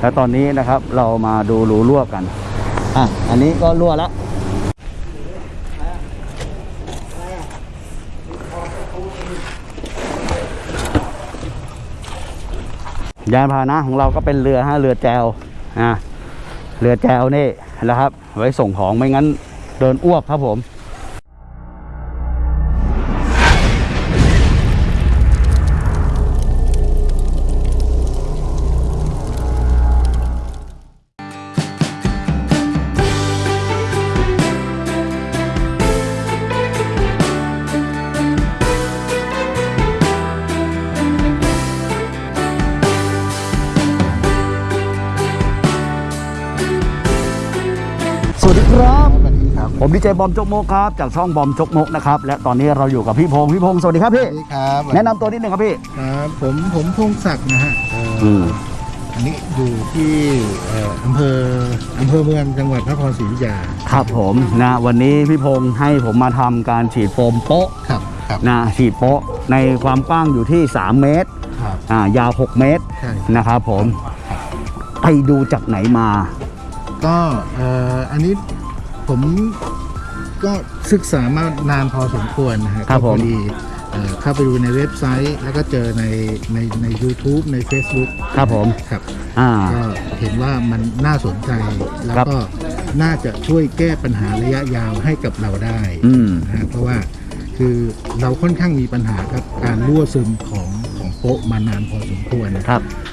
แล้วตอนนี้นะครับเรามาดูรูรั่วกันอะอันนี้ก็รั่วแล้วยานพาหนะของเราก็เป็นเรือฮะเรือแจวอ่าเรือแจวนี่แหละครับ ไว้ส่งของไม่งั้นเดินอ้วกครับผม วัสดีครับสวัสดีครับ ผมดีเจบอมจกมกครับ จากช่องบอมจกมกนะครับ และตอนนี้เราอยู่กับพี่พงศ์พี่พงศ์สวัสดีครับสพี่วัสดีครับ แนะนำตัวนิดนึงครับพี่ ครับผมผมพงศักดิ์นะฮะเอ่อออืมอันนี้อยู่ที่เอ่ออำเภออำเภอเมืองจังหวัดพระนครศรีอยุธยาครับผมนะวันนี้พี่พงศ์ให้ผมมาทำการฉีดโฟมโป๊ะครับครับนะฉีดโป๊ะในความกว้างอยู่ที่ 3 เมตรครับ อ่ายาว 6 เมตรใช่ นะครับผมไปดูจากไหนมา ก็เอ่ออันนี้ผมก็ศึกษามานานพอสมควรนะฮะครับผมก็พอดีเอ่อเข้าไปดูในเว็บไซต์แล้วก็เจอในในใน u t u b e ใน Facebook ครับผมครับอ่าก็เห็นว่ามันน่าสนใจแล้วครับก็น่าจะช่วยแก้ปัญหาระยะยาวให้กับเราได้อืมนะฮะเพราะว่าคือเราค่อนข้างมีปัญหากับการรั่วซึมของของโป๊ะมานานพอสมควรครับเอ่อ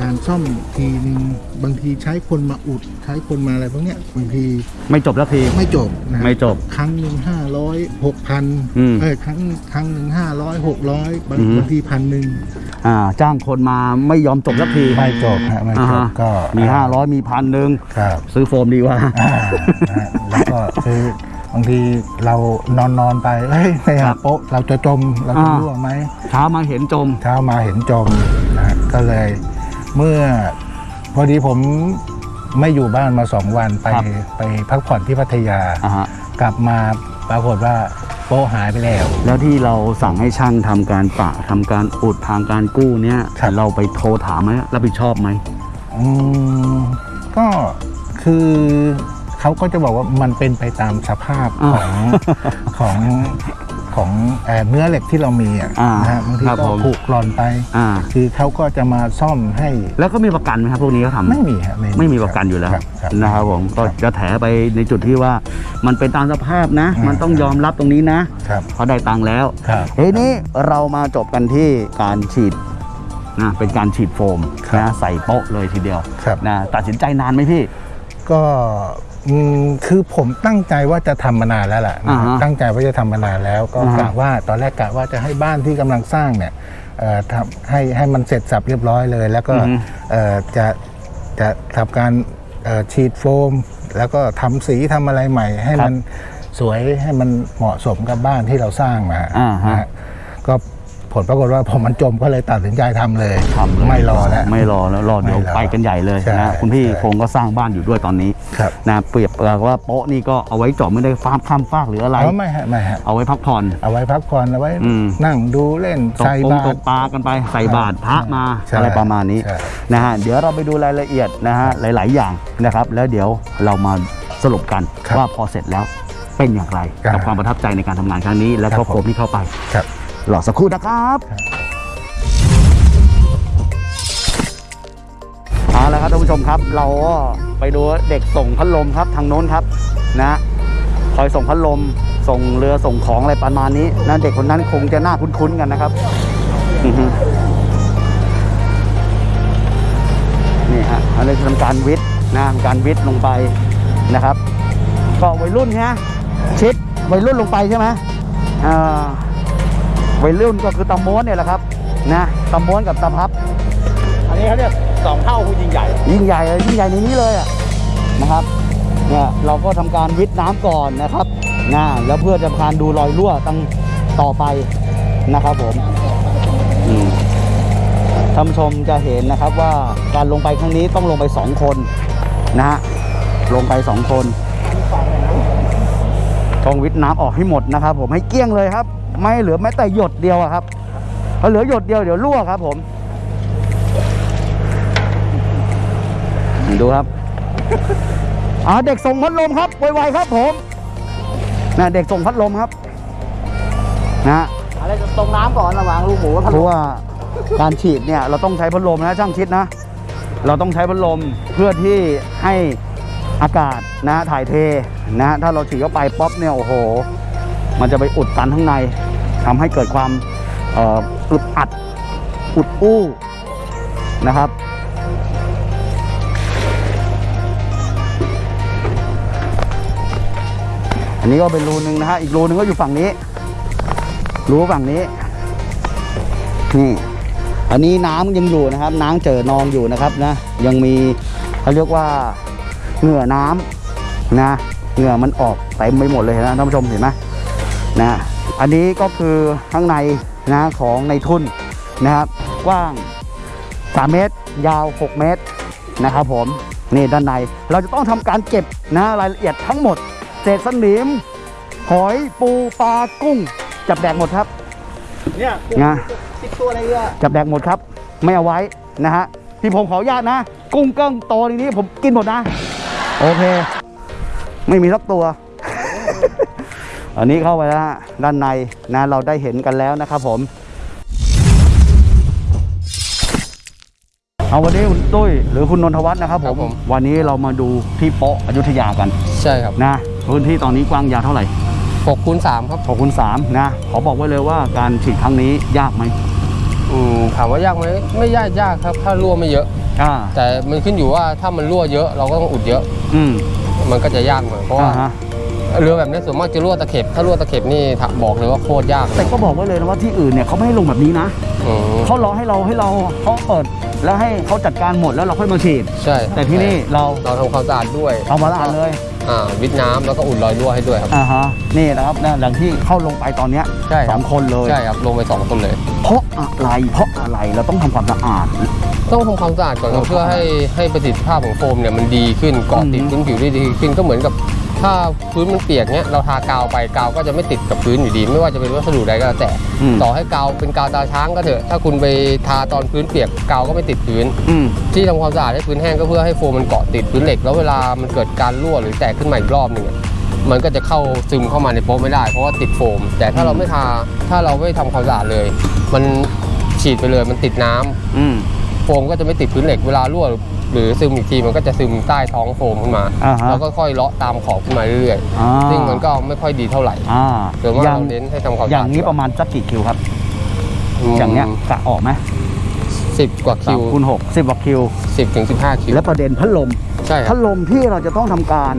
การซ่อมทีนึงบางทีใช้คนมาอุดใช้คนมาอะไรพวกเนี้ยบางทีไม่จบแล้วทีไม่จบนะฮะไม่จบครั้งหนึ่งห้าร้อยหกพันอืมเอ้ยครั้งครั้งหนึ่งห้าร้อยหกร้อยบางอืมบางทีพันหนึ่งอ่าจ้างคนมาไม่ยอมจบสักทีไม่จบฮะไม่อ่าจบฮะก็มี500มีพันหนึ่งครับซื้อโฟมดีกว่าอ่านะฮะแล้วก็คือ บางทีเรานอนนอนๆไปเฮ้ยไม่ครัหาบโป๊ะเราจะจมเราจะอ่ารั่วไหมเช้ามาเห็นจมเช้ามาเห็นจมนะฮะก็เลย เมื่อพอดีผมไม่อยู่บ้านมาสองวันไปครับไปพักผ่อนที่พัทยาอ่าฮะกลับมาปรากฏว่าโป๊ะหายไปแล้ว แล้วที่เราสั่งให้ช่างทำการปะทำการอุดทางการกู้เนี้ยครับเราไปโทรถามไหมรับผิดชอบไหมอืมก็คือ เขาก็จะบอกว่ามันเป็นไปตามสภาพอ่าของของของเอ่อเนื้อเหล็กที่เรามีอะอ่านะฮะบางทีครับก็ผมผุกร่อนไปอ่าคือเขาก็จะมาซ่อมให้ แล้วก็มีประกันไหมครับพวกนี้เขาทำไม่มีฮะไม่มีประกันอยู่แล้วครับครับนะครับผมก็ครับจะแถไปในจุดที่ว่ามันเป็นตามสภาพนะอืมมันต้องยอมรับตรงนี้นะครับเพราะได้ตังค์แล้วครับทีนี้เรามาจบกันที่การฉีดนะเป็นการฉีดโฟมครับนะใส่โป๊ะเลยทีเดียวครับนะตัดสินใจนานไหมพี่ ก็อืมคือผมตั้งใจว่าจะทำมานานแล้วแหละนะอ่าฮะตั้งใจว่าจะทำมานานแล้ว ก็อ่าฮะกะว่าตอนแรกกะว่าจะให้บ้านที่กำลังสร้างเนี่ยเอ่อทำให้ให้มันเสร็จสับเรียบร้อยเลย แล้วก็อือฮึเอ่อจะจะทำการเอ่อฉีดโฟม แล้วก็ทำสีทำอะไรใหม่ ให้มันสวยให้มันเหมาะสมกับบ้านที่เราสร้างมาอ่าฮะนะฮะก็ผ ลปรากฏว่าผมมันจมก็เลยตัดสินใจทำเลยทำเลยไม่รอแล้วไม่รอแล้วรอเดี๋ยวไม่รอไปกันใหญ่เลยใช่นะคุณพี่ใช่คงก็สร้างบ้านอยู่ด้วยตอนนี้ครับนะเปรียบกับว่าโป๊ะนี่ก็เอาไว้เจาะไม่ได้ฟาร์มข้ามฟากหรืออะไรเอาไม่ฮะไม่ฮะเอาไว้พักผ่อนเอาไว้พักผ่อนเอาไว้อืมนั่งดูเล่นตกใส่ปงบาตตกรปลากันไปใส่บาตรพระมาใช่อะไรประมาณนี้ใช่นะฮะเดี๋ยวเราไปดูรายละเอียดนะฮะหลาย ๆ อย่างนะครับ แล้วเดี๋ยวเรามาสรุปกันครับว่าพอเสร็จแล้วเป็นอย่างไรครับกับความประทับใจในการทำงานครั้งนี้ แล้วครัก็บผมโฟมที่เข้าไปค รับรอสักครู่นะครับครับเอาละครับท่านผู้ชมครับ เราก็ไปดูเด็กส่งพัดลมครับทางโน้นครับนะคอยส่งพัดลมส่งเรือส่งของอะไรประมาณนี้นะเด็กคนนั้นคงจะน่าคุ้นๆกันนะครับอือฮึนี่ฮะอันนี้ทำการวิทย์นะทำการวิทย์ลงไปนะครับก็วัยรุ่นฮะชิดวัยรุ่นลงไปใช่ไหมอ่า วัยรุ่นก็คือตะม้วนเนี่ยแหละครับนะตะม้วนกับตะพับอันนี้เขาเรียกสองเท่าผู้ยิ่งใหญ่ ยิ่งใหญ่เลยยิ่งใหญ่ในนี้เลยอะนะครับเนี่ยเราก็ทำการวิทย์น้ำก่อนนะครับนะแล้วเพื่อจะทการดูรอยรั่วตั้งต่อไปนะครับผมอืมท่านผู้ชมจะเห็นนะครับว่าการลงไปครั้งนี้ต้องลงไปสองคนนะฮะลงไปสองคน ต้องวิทย์น้ำออกให้หมดนะครับ ผมให้เกลี้ยงเลยครับ ไม่เหลือแม้แต่หยดเดียวอะครับพอเหลือหยดเดียวเดี๋ยวรั่วครับ ผม ดูครับอ่าเด็กส่งพัดลมครับไวๆครับ ผมนะเด็กส่งพัดลมครับนะอะไรจะตรงน้ำก่อนระหว่างลูกหมูกับพัดเพลราะมว่าการฉีดเนี่ยเราต้องใช้พัดลมนะช่างคิดนะ เราต้องใช้พัดลมเพื่อที่ให้ อากาศนะถ่ายเทนะถ้าเราฉีดเข้าไปป๊อปเนี่ยโอ้โห มันจะไปอุดตันข้างในทำให้เกิดความอึดอัดอุดอู้นะครับ อันนี้ก็เป็นรูหนึ่งนะฮะอีกรูหนึ่งก็อยู่ฝั่งนี้รูฝั่งนี้นี่อันนี้น้ำยังอยู่นะครับ น้ำเจอนองอยู่นะครับนะยังมีเขาเรียกว่า เหงื่อน้ำนะเหงื่อมันออกเต็มไปหมดเลยนะท่านผู้ชมเห็นไหมนะอันนี้ก็คือข้างในนะของในทุนนะครับกว้าง 3 เมตร ยาว 6 เมตรนะครับผมนี่ด้านในเราจะต้องทำการเก็บนะรายละเอียดทั้งหมดเศษสนิมหอยปูปลากุ้ง จับแดกหมดครับเนี่ยนะสิบตัวในเรือจับแดกหมดครับ ไม่เอาไว้นะฮะพี่ผมขออนุญาตนะ กุ้งเกิ้งโตในนี้ผมกินหมดนะ โอเค ไม่มีสักตัว อันนี้เข้าไปแล้วฮะด้านในนะเราได้เห็นกันแล้วนะครับผม เอาวันนี้คุณตุ้ยหรือคุณนนทวัฒน์นะครับผครัมบผม วันนี้เรามาดูที่โป๊ะอยุธยากัน ใช่ครับนะพื้นที่ตอนนี้กว้างยาวเท่าไหร่6คูณ3ครับขอบคุณสามนะ ขอบอกไว้เลยว่าการฉีดครั้งนี้ยากไหมอืมถามว่ายากไหมไม่ยากยากครับ ถ้ารั่วไม่เยอะ อ่าแต่มันขึ้นอยู่ว่าถ้ามันรั่วเยอะเราก็ต้องอุดเยอะ อืมมันก็จะยากหน่อยเพราะอ่าว่าฮะเรือแบบนี้ส่วนมากจะรั่วตะเข็บ ถ้ารั่วตะเข็บนี่ถามบอกเลยว่าโคตรยากแต่ก็บอกไว้เลยนะว่าที่อื่นเนี่ยเขาไม่ให้ลงแบบนี้นะอืมเขารอให้เราให้เราเขาเปิดแล้วให้เขาจัดการหมดแล้วเราค่อยมาฉีด ใช่แต่ที่นี่เราเราทำความสะอาดด้วยเอามาละอันเลยอ่า วิดน้ำแล้วก็อุดรอยรั่วให้ด้วยครับอ่าฮะนี่นะครับนะหลังที่เข้าลงไปตอนเนี้ยใช่คสรัอบงคนเลยใช่ครับลงไปสองคนเลย เพราะอะไรเพราะอะไรเราต้องทำความสะอาด ต้องทำความสะอาดก่อนครับเพื่อให้ให้ประสิทธิภาพของโฟมเนี่ยมันดีขึ้นเกาะติดอืมพื้นผิวได้ดีขึ้นก็เหมือนกับ ถ้าพื้นมันเปียกเนี้ยเราทากาวไปกาวก็จะไม่ติดกับพื้นอยู่ดี ไม่ว่าจะเป็นวัสดุใดก็แล้วแต่อืม ต่อให้กาวเป็นกาวตาช้างก็เถอะถ้าคุณไปทาตอนพื้นเปียกกาวก็ไม่ติดพื้น อืม ที่ทำความสะอาดให้พื้นแห้งก็เพื่อให้โฟมมันเกาะติดพื้นเหล็ก แล้วเวลามันเกิดการรั่วหรือแตกขึ้นมาอีกรอบหนึ่งอะมันก็จะเข้าซึมเข้ามาในโป๊ะไม่ได้เพราะว่าติดโฟม แต่ถ้าเราไม่ทาถ้าเราไม่ทำความสะอาดเลย มันฉีดไปเลยมันติดน้ำอืมโฟมก็จะไม่ติดพื้นเหล็กเวลารั่วหรือซึมอีกทีมันก็จะซึมใต้ท้องโฟมขึ้นมาอ่าฮะแล้วก็ค่อยเลาะตามขอบขึ้นมาเรื่อยอ่า ๆ ซึ่งมันก็ไม่ค่อยดีเท่าไหร่อ่าโดยว่าอย่างเราเน้นให้ทำความอสะย่าอาดงนี้ประมาณสักกี่คิวครับ อย่างเงี้ยกะออกไหมสิบกว่าสาคิมวคูณหกสิบกว่าคิว สิบถึงสิบห้าคิว และประเด็นพัดลม ใช่คพัรับ ดลมที่เราจะต้องทำการ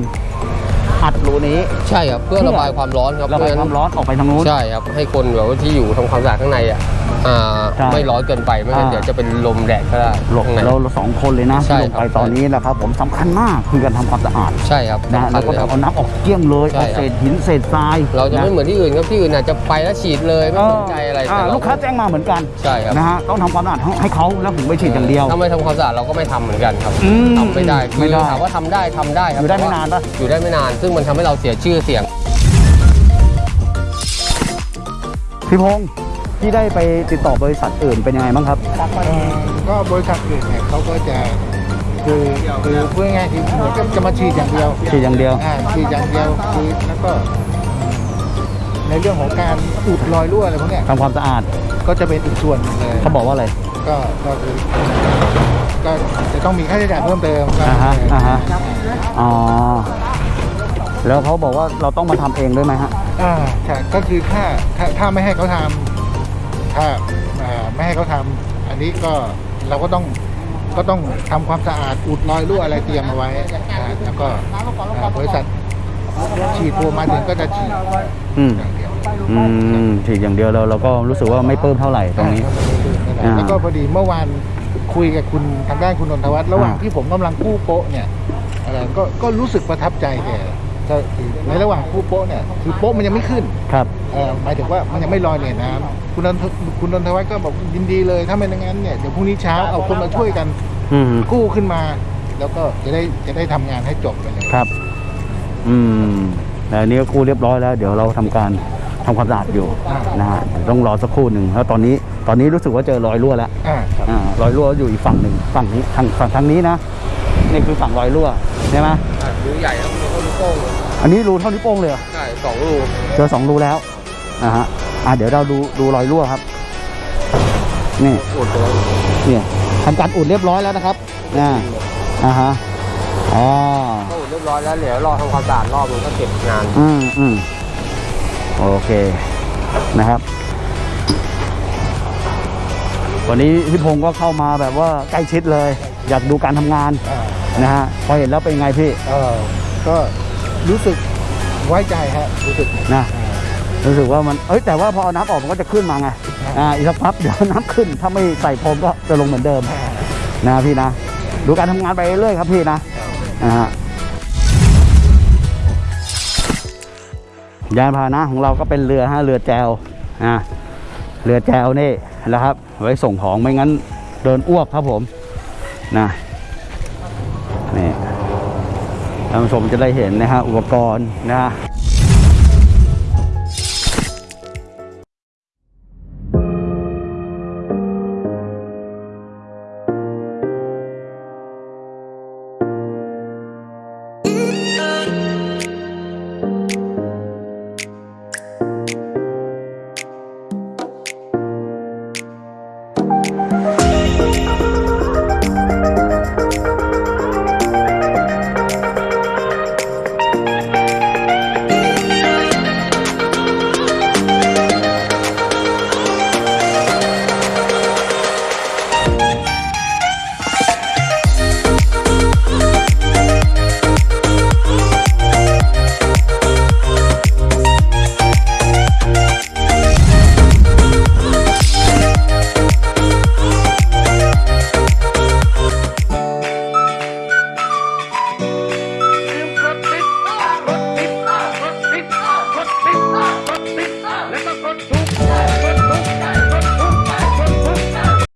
อัดรูนี้ ใช่ครับเพื่อเพื่อ ระบายความร้อนครับระบายความร้อนออกไปทางนู้น ใช่ครับให้คนแบบว่าที่อยู่ทำความสะอาดข้างในอะอ่าใช่ไม่ร้อนเกินไปไม่งั้นอ่า เดี๋ยวจะเป็นลมแดดก็ได้หลบข้างใน เราสองคนเลยนะใช่ที่ลงไปครับ ตอนนี้นะครับ ผมสำคัญมากคือการทำความสะอาดใช่ครับนะสำคัแล้ญวก็เลยครับเอาน้ำออกเกลี้ยงเลยใช่เอาครับ เศษหินเศษทรายเราจะไม่เหมือนที่อื่นครับที่อื่นอาจจะไปแล้วฉีดเลยไม่สนใจอะไราแต่เรลูกค้าแจ้งมาเหมือนกันใช่ครับนะฮะต้องทำความสะอาดให้เขาแล้วถึงไปฉีดอย่างเดียว ถ้าไม่ทำความสะอาดเราก็ไม่ทำเหมือนกันครับอืมทำไม่ได้ไม่คือได้ถามว่าทำได้ทำได้ครับอยู่ได้ไม่แต่ว่นานปะ อยู่ได้ไม่นานซึ่งมันทำให้เราเสียชื่อเสียง พี่พงศ์ที่ได้ไปติดต่อบริษัทอื่นเป็นยังไงบ้างครับ ก็บริษัทอื่นเนี่ยเขาก็จะคือคือพูดง่ายๆคือเหมือนกับจะมาฉีดอย่างเดียวฉีดอย่างเดียว อ่าฉีดอย่างเดียวคือแล้วก็ ในเรื่องของการอุดรอยรั่วอะไรพวกเนี้ยทำความสะอาดก็จะเป็นอีกส่วนหนึ่งเลยเขาบอกว่าอะไร ก็ก็คือก็จะต้องมีค่าใช้จ่ายเพิ่มเติมก็อ่าฮะอ่าฮะ อ๋อ แล้วเขาบอกว่าเราต้องมาทำเองด้วยไหมฮะ อ่าใช่ก็คือถ้าถ้าถ้าไม่ให้เขาทำถ้าอ่าไม่ให้เขาทำอันนี้ก็เราก็ต้องก็ต้องทำความสะอาดอุดรอยรั่วอะไรเตรียมเอาไว้อ่าแล้วก็อ่าบริษัทฉีดโฟมมาถึงก็จะฉีดอืม อย่างเดียวอืมฉีดอย่างเดียวเราเราก็รู้สึกว่าไม่ปลื้มเท่าไหร่ตรงนี้ อ่าแล้วก็พอดีเมื่อวานคุยกับคุณทางด้านคุณนนทวัฒน์ระหว่างอ่า ที่ผมกำลังกู้โป๊ะเนี่ยอะไรก็ก็รู้สึกประทับใจแก ก็คือในระหว่างกู้โป๊ะเนี่ยคือโป๊ะมันยังไม่ขึ้นครับเอ่อหมายถึงว่ามันยังไม่ลอยเหนือน้ำคุณนนทคุณนนทวัฒน์ก็บอกยินดีเลย ถ้าไม่อย่างนั้นเนี่ยเดี๋ยวพรุ่งนี้เช้าเอาคนมาช่วยกันอืมกู้ขึ้นมา แล้วก็จะได้จะได้ทำงานให้จบไปเลยครับ อืมแต่อันนี้ก็กู้เรียบร้อยแล้ว เดี๋ยวเราทำการทำความสะอาดอยู่นะฮะเดี๋ยวต้องรอสักครู่หนึ่งแล้วตอนนี้ตอนนี้รู้สึกว่าเจอรอยรั่วแล้ว อ่าครับ อ่ารอยรั่วอยู่อีกฝั่งหนึ่งฝั่งนี้ทางฝั่งทางนี้นะนี่คือฝั่งรอยรั่วใช่ไหมรูใหญ่แล้วรูเขารู โป้งเลยอันนี้รูเท่านิ้วโป้งเลยเหรอใช่สองรูเจอสองรูแล้วนะฮะอะเดี๋ยวเราดูดูรอยรั่วครับ นี่อุดไปแล้วเนี่ยทำการอุดเรียบร้อยแล้วนะครับอ่าอ่าฮะอ๋อก็อุดเรียบร้อยแล้วเดี๋ยวรอทำความสะอาดรอบนึงก็เก็บงานอืมอืมโอเคนะครับวันนี้พี่พงศ์ก็เข้ามาแบบว่าใกล้ชิดเลย อยากดูการทำงานอ่านะฮะพอเห็นแล้วเป็นไงพี่เออก็ รู้สึกไว้ใจฮะรู้สึกนะรู้สึกว่ามันเอ้ยแต่ว่าพอเอาน้ำออกมันก็จะขึ้นมาไงอ่าอีกสักพักเดี๋ยวน้ำขึ้นถ้าไม่ใส่พรมก็จะลงเหมือนเดิมนะพี่นะ ดูการทำงานไปเรื่อยๆครับพี่นะนะฮะยานพาหนะของเราก็เป็นเรือฮะเรือแจวอ่าเรือแจวนี่แหล้วครับ ไว้ส่งของไม่งั้นเดินอ้วกครับผมนะนี่ ท่านผู้ชมจะได้เห็นนะฮะอุปกรณ์นะฮะ